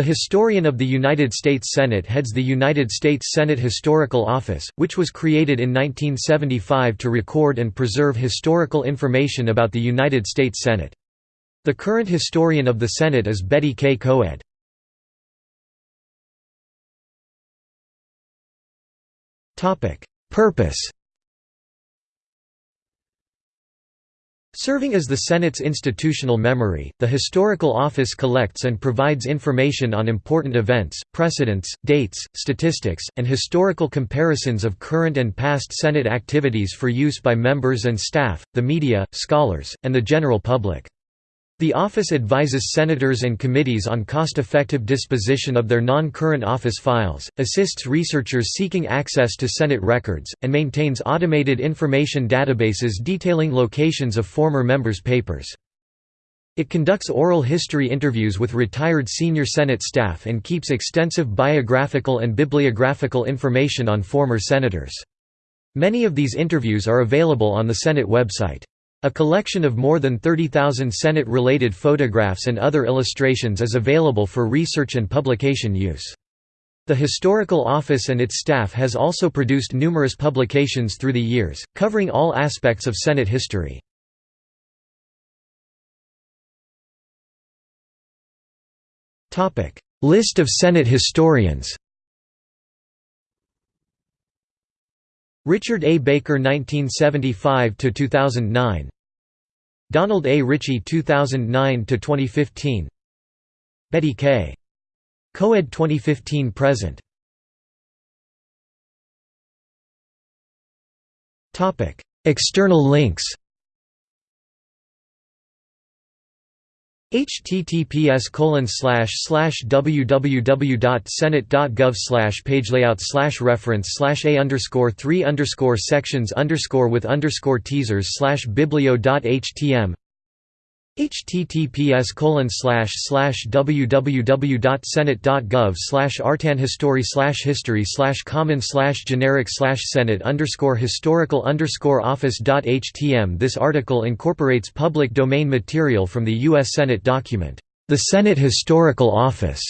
The Historian of the United States Senate heads the United States Senate Historical Office, which was created in 1975 to record and preserve historical information about the United States Senate. The current historian of the Senate is Betty K. Koed. Purpose Serving as the Senate's institutional memory, the Historical Office collects and provides information on important events, precedents, dates, statistics, and historical comparisons of current and past Senate activities for use by members and staff, the media, scholars, and the general public. The office advises senators and committees on cost-effective disposition of their non-current office files, assists researchers seeking access to Senate records, and maintains automated information databases detailing locations of former members' papers. It conducts oral history interviews with retired senior Senate staff and keeps extensive biographical and bibliographical information on former senators. Many of these interviews are available on the Senate website. A collection of more than 30,000 Senate-related photographs and other illustrations is available for research and publication use. The Historical Office and its staff has also produced numerous publications through the years, covering all aspects of Senate history. List of Senate historians Richard A. Baker 1975–2009 Donald A. Ritchie 2009–2015 Betty K. Koed 2015–present External links https www.senate.gov pagelayout reference a underscore three underscore sections underscore with underscore teasers slash biblio.htm https www.senate.gov slash artandhistory slash history slash common generic senate underscore historical underscore office.htm This article incorporates public domain material from the U.S. Senate document, The Senate Historical Office,